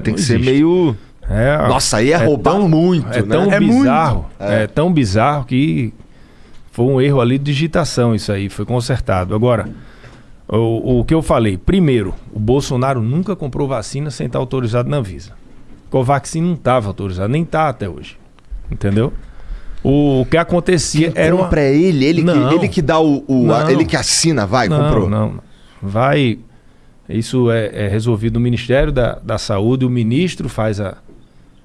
Tem que ser meio. É, Nossa, aí é, roubar tão- muito, É né? tão é bizarro. muito. É. tão bizarro que foi um erro ali de digitação isso aí, foi consertado. Agora, o, o que eu falei, primeiro, o Bolsonaro nunca comprou vacina sem estar autorizado na Anvisa. Covaxin não estava autorizado, nem está até hoje. Entendeu? O, o que acontecia Quem era uma... compra é ele, ele, Não. que, ele que dá o. o- a- ele que assina, vai, não, comprou. Não, não. Vai. Isso é, é resolvido no Ministério da, da Saúde, o ministro faz a,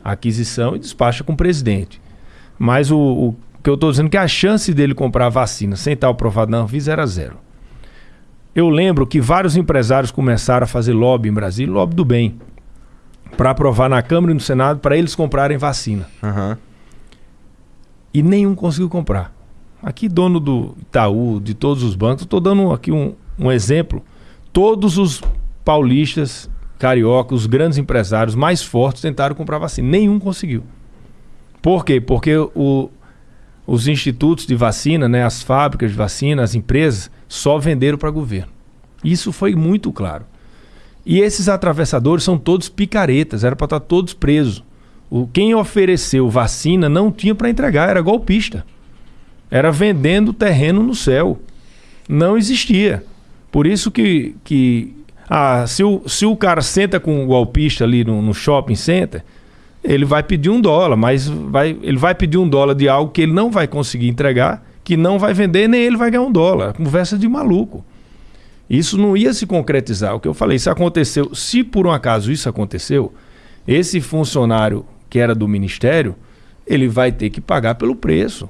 a aquisição e despacha com o presidente. Mas o, o que eu estou dizendo é que a chance dele comprar vacina sem estar aprovado na Anvisa era zero. Eu lembro que vários empresários começaram a fazer lobby em Brasília, lobby do bem, para aprovar na Câmara e no Senado para eles comprarem vacina Aham. e nenhum conseguiu comprar. Aqui, dono do Itaú, de todos os bancos, estou dando aqui um, um exemplo. Todos os paulistas, cariocas, os grandes empresários mais fortes tentaram comprar vacina. Nenhum conseguiu. Por quê? Porque o- os institutos de vacina, né, as fábricas de vacina, as empresas, só venderam para governo. Isso foi muito claro. E esses atravessadores são todos picaretas, era para estar todos presos. O, quem ofereceu vacina não tinha para entregar, era golpista. Era vendendo terreno no céu. Não existia. Por isso que, que ah, se, o, se o cara senta com o golpista ali no, no shopping center, ele vai pedir um dólar, mas vai, ele vai pedir um dólar de algo que ele não vai conseguir entregar, que não vai vender, nem ele vai ganhar um dólar. Conversa de maluco. Isso não ia se concretizar. O que eu falei, isso aconteceu. Se por um acaso isso aconteceu, esse funcionário que era do ministério, ele vai ter que pagar pelo preço.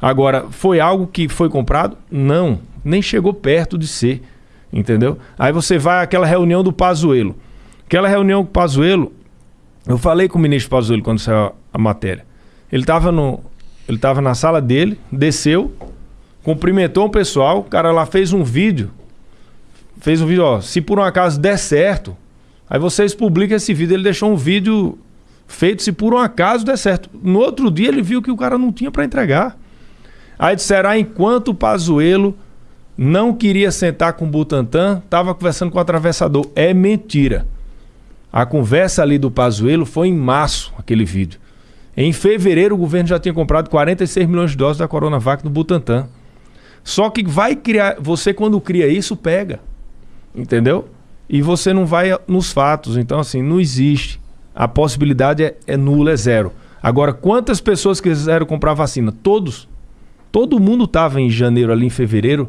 Agora, foi algo que foi comprado? Não, nem chegou perto de ser, entendeu? Aí você vai àquela reunião do Pazuello. Aquela reunião com o Pazuello, eu falei com o ministro Pazuello quando saiu a- matéria. Ele estava no ele tava na sala dele, desceu, cumprimentou o pessoal, o cara lá fez um vídeo. Fez um vídeo, ó, se por um acaso der certo, aí vocês publicam esse vídeo. Ele deixou um vídeo feito se por um acaso der certo. No outro dia ele viu que o cara não tinha para entregar. Aí disseram, ah, enquanto o Pazuello não queria sentar com o Butantan, estava conversando com o atravessador. É mentira. A conversa ali do Pazuello foi em março, aquele vídeo. Em fevereiro, o governo já tinha comprado 46 milhões de doses da Coronavac no Butantan. Só que vai criar. Você, quando cria isso, pega. Entendeu? E você não vai nos fatos. Então, assim, não existe. A possibilidade é, é nula, é zero. Agora, quantas pessoas quiseram comprar vacina? Todos. Todo mundo estava em janeiro, ali em fevereiro,